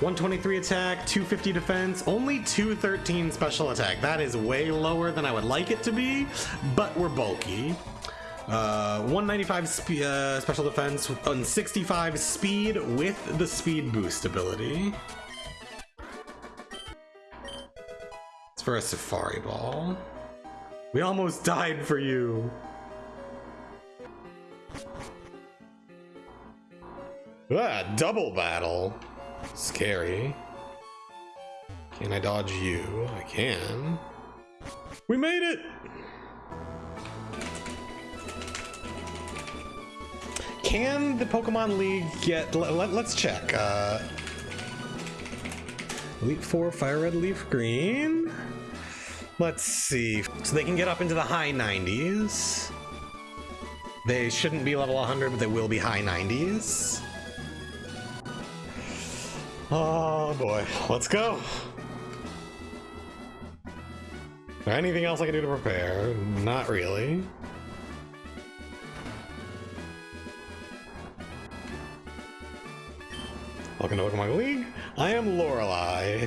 123 attack, 250 defense, only 213 special attack. That is way lower than I would like it to be, but we're bulky. Uh, 195 spe uh, special defense and 65 speed with the speed boost ability. It's for a safari ball. We almost died for you. Ah, double battle. Scary. Can I dodge you? I can. We made it! Can the Pokemon League get... Let, us check. Uh, Elite 4, Fire Red, Leaf Green. Let's see. So they can get up into the high 90s. They shouldn't be level 100, but they will be high 90s. Oh boy, let's go. Anything else I can do to prepare? Not really. Welcome to Pokemon League. I am Lorelei.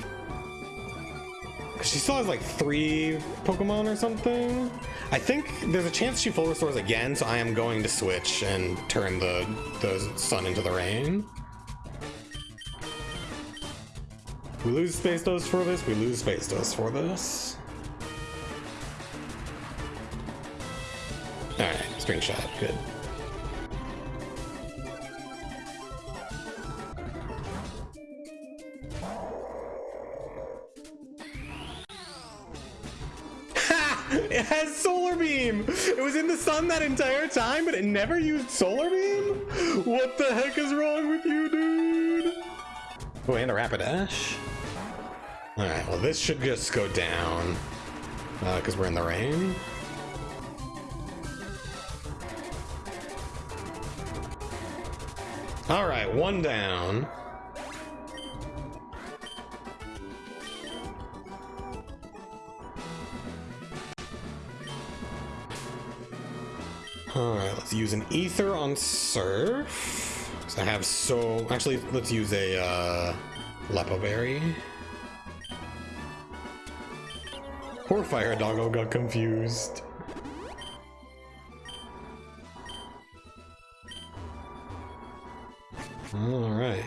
She still has like three Pokemon or something. I think there's a chance she full restores again, so I am going to switch and turn the, the sun into the rain. We lose space dose for this, we lose space dose for this. Alright, string shot, good. It [LAUGHS] has solar beam! It was in the sun that entire time, but it never used solar beam? What the heck is wrong with you, dude? Oh, and a Rapidash. Alright, well this should just go down. Because uh, we're in the rain. Alright, one down. Alright, let's use an ether on surf. I have so... Actually, let's use a uh, Leppa Berry. Poor Fire Doggo got confused. Alright.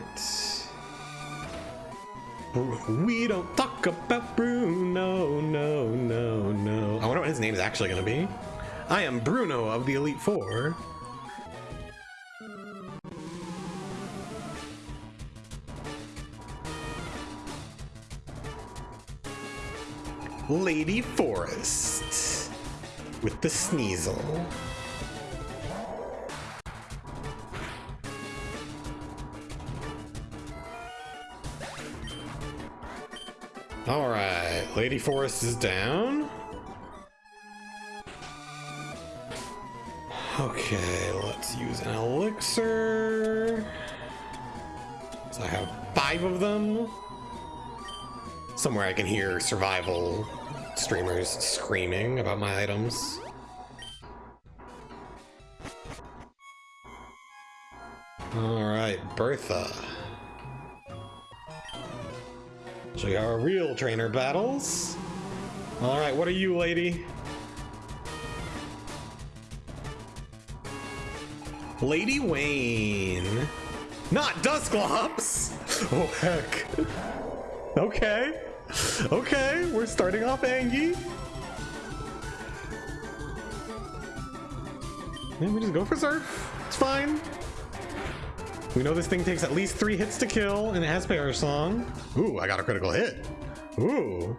We don't talk about Bruno, No, no, no, no. I wonder what his name is actually gonna be. I am Bruno of the Elite Four. Lady Forest with the Sneasel. All right, Lady Forest is down. Okay, let's use an elixir. So I have five of them. Somewhere I can hear survival streamers screaming about my items. Alright, Bertha. Show you our real trainer battles. Alright, what are you, lady? Lady Wayne. Not Dusclops! [LAUGHS] Oh, heck. Okay. Okay, we're starting off Angie. Yeah, we just go for Surf. It's fine. We know this thing takes at least three hits to kill, and it has Perish Song. Ooh, I got a critical hit. Ooh.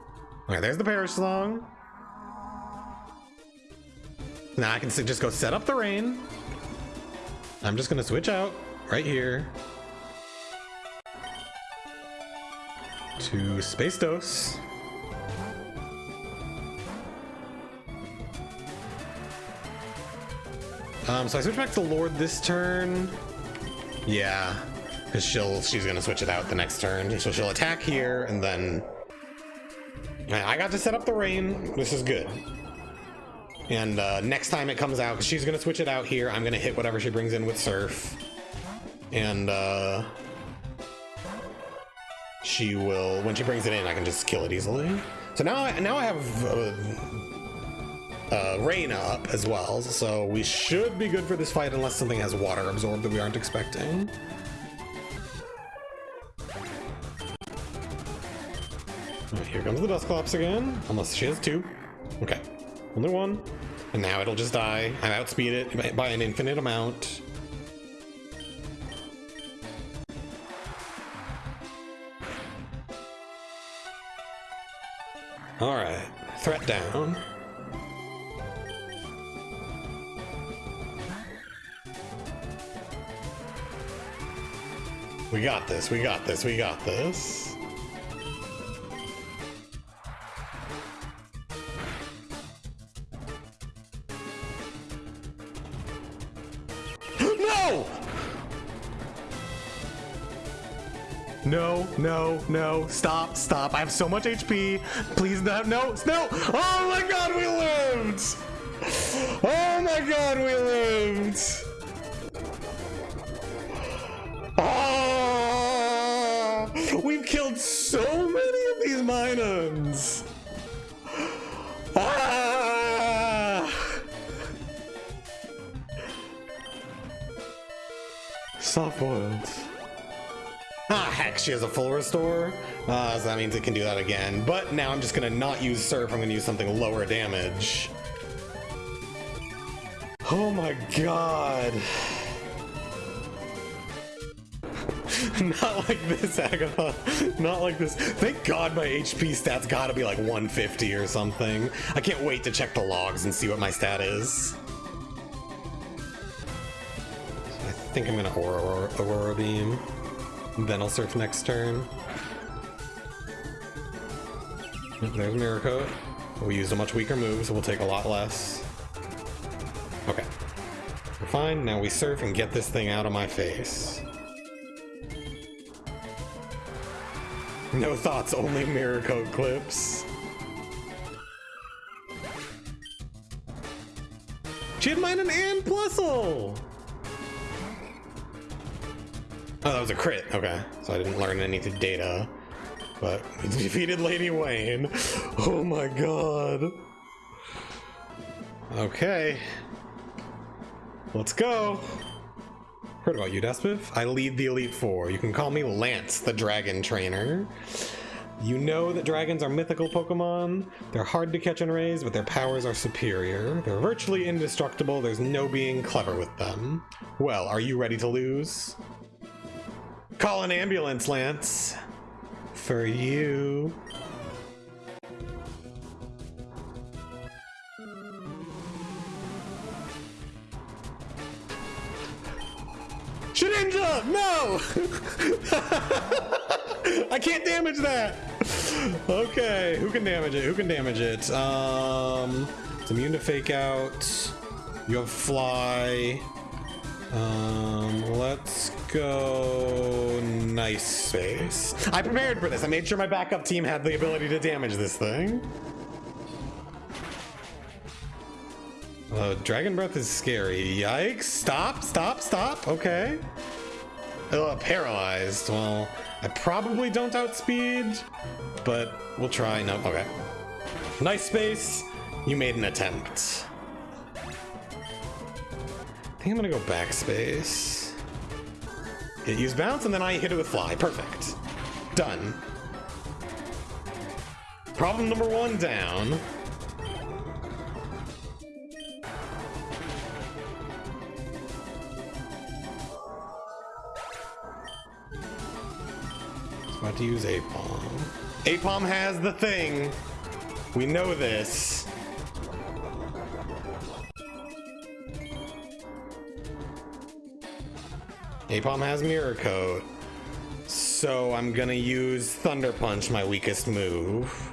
Okay, there's the Perish Song. Now I can just go set up the rain. I'm just gonna switch out right here to Space Dose. Um, so I switch back to Lord this turn. Yeah, because she'll she's gonna switch it out the next turn. So she'll attack here and then I got to set up the rain. This is good. And uh, next time it comes out, she's gonna switch it out here, I'm gonna hit whatever she brings in with Surf. And uh, she will, when she brings it in, I can just kill it easily. So now, I, now I have uh, uh, rain up as well, so we should be good for this fight unless something has water absorbed that we aren't expecting. here comes the Dusclops again, unless she has two. Okay, only one. And now it'll just die. I outspeed it by an infinite amount. Alright, threat down. We got this, we got this, we got this. No, no, no, stop, stop. I have so much HP. Please no, no, no. Oh my god, we lived! Oh my god, we lived! Ah! We've killed so many of these Minons! Ah! Soft boiled. She has a full restore. Uh, so that means it can do that again. But now I'm just gonna not use Surf, I'm gonna use something lower damage. Oh my god. [LAUGHS] Not like this, Agatha. Not like this. Thank God my HP stat's gotta be like 150 or something. I can't wait to check the logs and see what my stat is. I think I'm gonna Aurora, Aurora Beam. Then I'll surf next turn. There's Coat. We used a much weaker move, so we'll take a lot less. Okay. We're fine. Now we surf and get this thing out of my face. No thoughts, only coat clips. She had mine and Plusle! Oh, that was a crit. Okay, so I didn't learn any data. But [LAUGHS] defeated Lady Wayne. Oh my god. Okay. Let's go. Heard about you, Daspiff? I lead the Elite Four. You can call me Lance, the Dragon Trainer. You know that dragons are mythical Pokemon. They're hard to catch and raise, but their powers are superior. They're virtually indestructible. There's no being clever with them. Well, are you ready to lose? Call an ambulance, Lance. For you. Shedinja! No! [LAUGHS] I can't damage that! Okay, who can damage it? Who can damage it? Um, it's immune to fake out. You have fly. Um, let's go nice space. I prepared for this. I made sure my backup team had the ability to damage this thing. Uh, Dragon Breath is scary. Yikes. Stop, stop, stop. Okay. Uh, paralyzed. Well, I probably don't outspeed, but we'll try. No, okay. Nice space. You made an attempt. Think I'm gonna go backspace. It used bounce, and then I hit it with fly. Perfect. Done. Problem number one down. About to use Apom. Apom has the thing. We know this. Apom has Mirror Coat. So I'm gonna use Thunder Punch, my weakest move.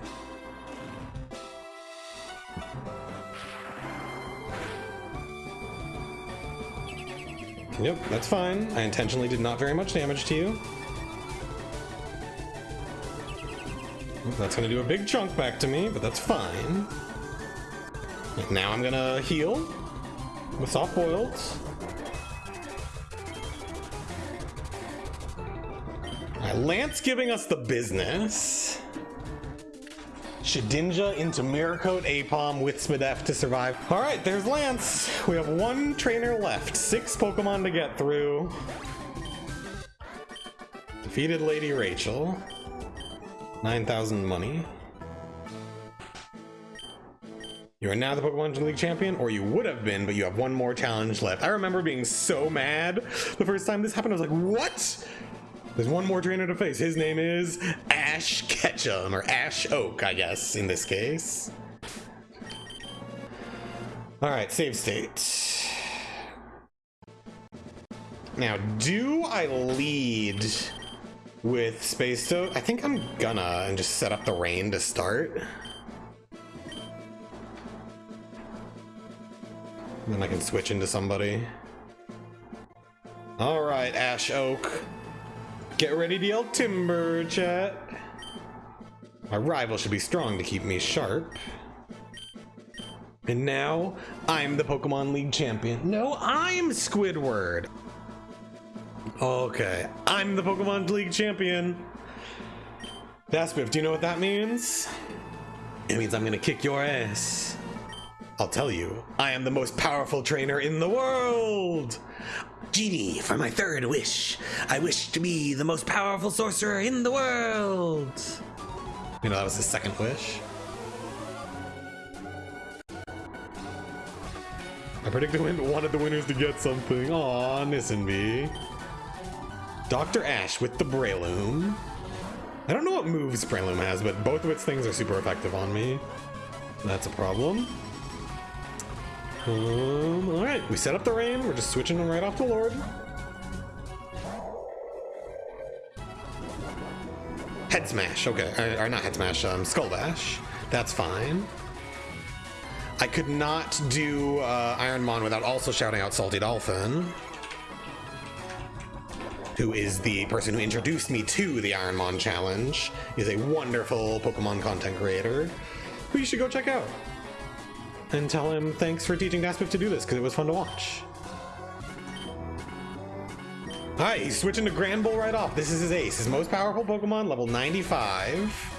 Yep, that's fine. I intentionally did not very much damage to you. That's gonna do a big chunk back to me, but that's fine. Now I'm gonna heal with soft boiled. Lance giving us the business. Shedinja into Mirror Coat Apom with Smidef to survive. All right, there's Lance. We have one trainer left. Six Pokemon to get through. Defeated Lady Rachel. 9,000 money. You are now the Pokemon League champion, or you would have been, but you have one more challenge left. I remember being so mad the first time this happened. I was like, what? There's one more trainer to face. His name is Ash Ketchum, or Ash Oak, I guess, in this case. Alright, save state. Now, do I lead with Space Toad? I think I'm gonna, and just set up the rain to start. Then I can switch into somebody. Alright, Ash Oak. Get ready to yell timber, chat. My rival should be strong to keep me sharp. And now, I'm the Pokemon League champion. No, I'm Squidward. Okay, I'm the Pokemon League champion. Daspiff, do you know what that means? It means I'm gonna kick your ass. I'll tell you, I am the most powerful trainer in the world! Genie, for my third wish, I wish to be the most powerful sorcerer in the world. You know, that was his second wish. I predicted when wanted the winners to get something. Aw, Nissenby. Dr. Ash with the Breloom. I don't know what moves Breloom has, but both of its things are super effective on me. That's a problem. Um, alright, we set up the rain. We're just switching them right off the Lord. Head Smash, okay. Or, or not Head Smash, um, Skull Bash. That's fine. I could not do uh, Ironmon without also shouting out Salty Dolphin, who is the person who introduced me to the Iron Ironmon challenge. He's a wonderful Pokemon content creator who you should go check out and tell him thanks for teaching Daspiff to do this because it was fun to watch. Hi, he's switching to Granbull right off. This is his ace. His most powerful Pokemon, level 95.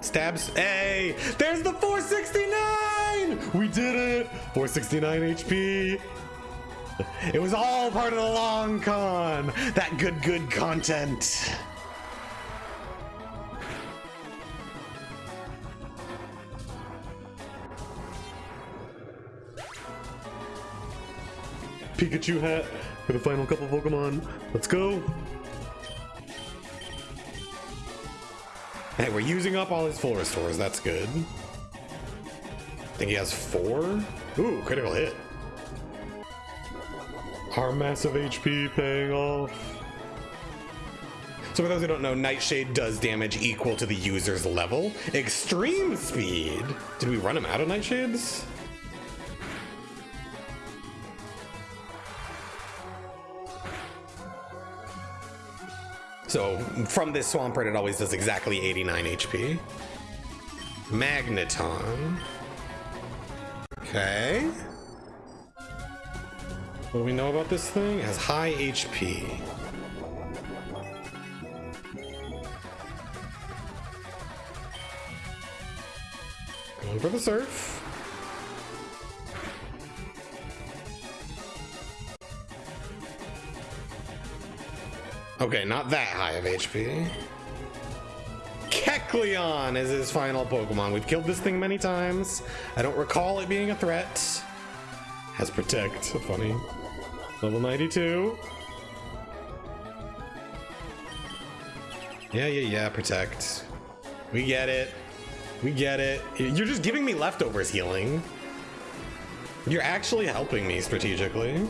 Stabs. Hey! There's the 469! We did it! 469 HP. [LAUGHS] It was all part of the long con. That good, good content. Pikachu hat for the final couple Pokemon. Let's go. Hey, we're using up all his full restores. That's good. I think he has four. Ooh, critical hit. Our massive HP paying off. So for those who don't know, Nightshade does damage equal to the user's level. Extreme speed! Did we run him out of Nightshades? So from this Swampert, it always does exactly 89 HP. Magneton. Okay. What we know about this thing? It has high HP. Going for the surf. Okay, not that high of HP. Kecleon is his final Pokemon. We've killed this thing many times. I don't recall it being a threat. Has Protect. Funny. Level 92. Yeah, yeah, yeah, Protect. We get it. We get it. You're just giving me leftovers healing. You're actually helping me strategically.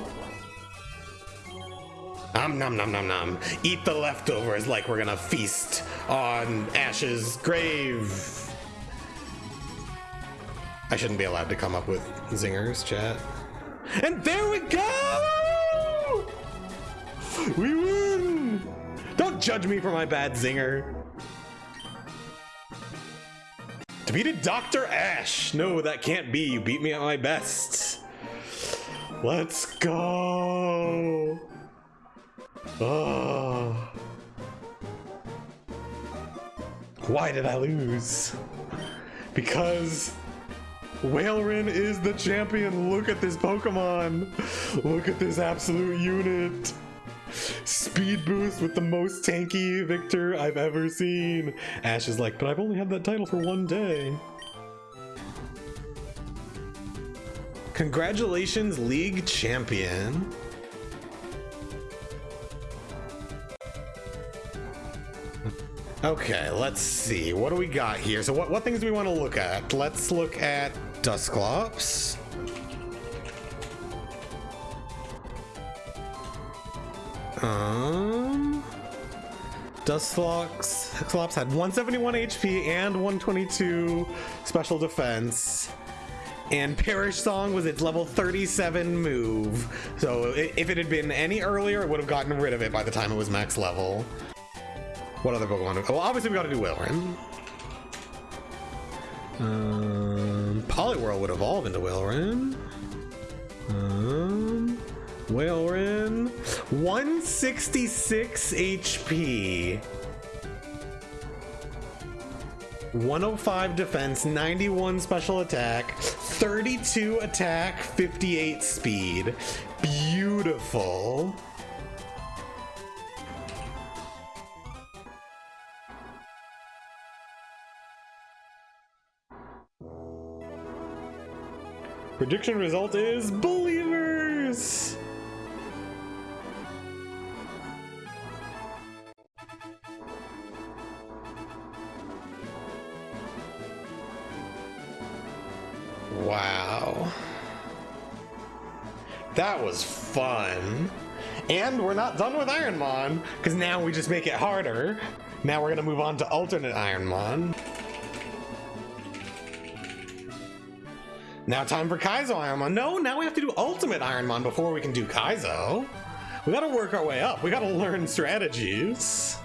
Nom nom nom nom nom. Eat the leftovers like we're gonna feast on Ash's grave. I shouldn't be allowed to come up with zingers, chat. And there we go! We win! Don't judge me for my bad zinger. Defeated Dr. Ash. No, that can't be. You beat me at my best. Let's go. Oh. Why did I lose? Because Walrein is the champion. Look at this Pokemon. Look at this absolute unit. Speed boost with the most tanky Victor I've ever seen. Ash is like, but I've only had that title for one day. Congratulations, League Champion. Okay, let's see. What do we got here? So what, what things do we want to look at? Let's look at Dusclops. Um... Dusclops had 171 HP and 122 special defense. And Perish Song was its level 37 move. So if it had been any earlier, it would have gotten rid of it by the time it was max level. What other Pokemon? Well, obviously we gotta do Walrein. Um, Poliwhirl would evolve into Walrein. Um, Walrein. 166 HP. 105 defense, 91 special attack, 32 attack, 58 speed. Beautiful. Prediction result is Believers! Wow. That was fun. And we're not done with Iron Ironmon, because now we just make it harder. Now we're gonna move on to alternate Iron Ironmon. Now time for Kaizo Ironmon. No, now we have to do Ultimate Iron Ironmon before we can do Kaizo. We gotta work our way up. We gotta learn strategies.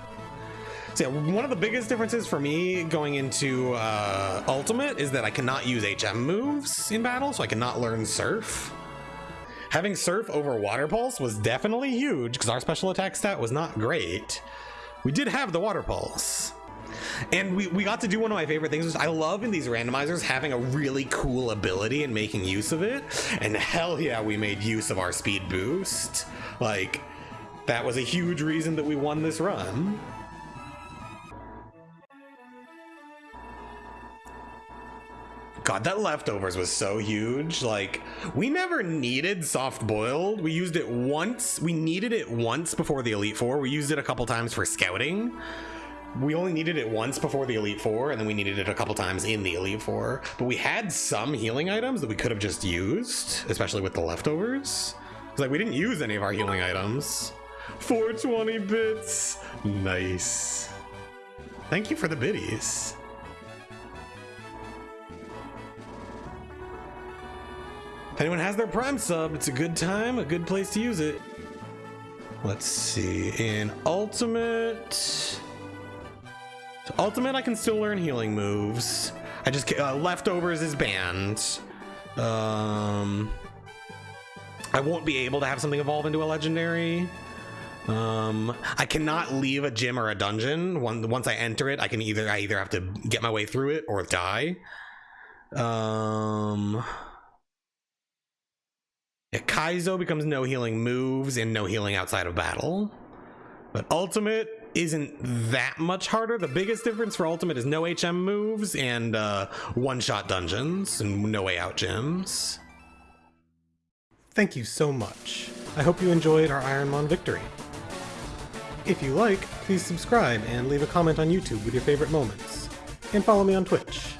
So yeah, one of the biggest differences for me going into uh, Ultimate is that I cannot use HM moves in battle, so I cannot learn Surf. Having Surf over Water Pulse was definitely huge because our special attack stat was not great. We did have the Water Pulse. And we, we got to do one of my favorite things. which I love in these randomizers having a really cool ability and making use of it. And hell yeah, we made use of our speed boost. Like, that was a huge reason that we won this run. God, that leftovers was so huge. Like, we never needed soft boiled. We used it once. We needed it once before the Elite Four. We used it a couple times for scouting we only needed it once before the Elite Four, and then we needed it a couple times in the Elite Four. But we had some healing items that we could have just used, especially with the leftovers. It's like we didn't use any of our healing items. 420 bits. Nice. Thank you for the biddies. If anyone has their Prime sub, it's a good time, a good place to use it. Let's see. In Ultimate... So ultimate, I can still learn healing moves. I just uh, leftovers is banned. Um, I won't be able to have something evolve into a legendary. Um, I cannot leave a gym or a dungeon. Once I enter it, I can either I either have to get my way through it or die. Um. Kaizo becomes no healing moves and no healing outside of battle. But Ultimate isn't that much harder. The biggest difference for Ultimate is no HM moves and uh, one shot dungeons and no way out gems. Thank you so much. I hope you enjoyed our Ironmon victory. If you like, please subscribe and leave a comment on YouTube with your favorite moments. And follow me on Twitch.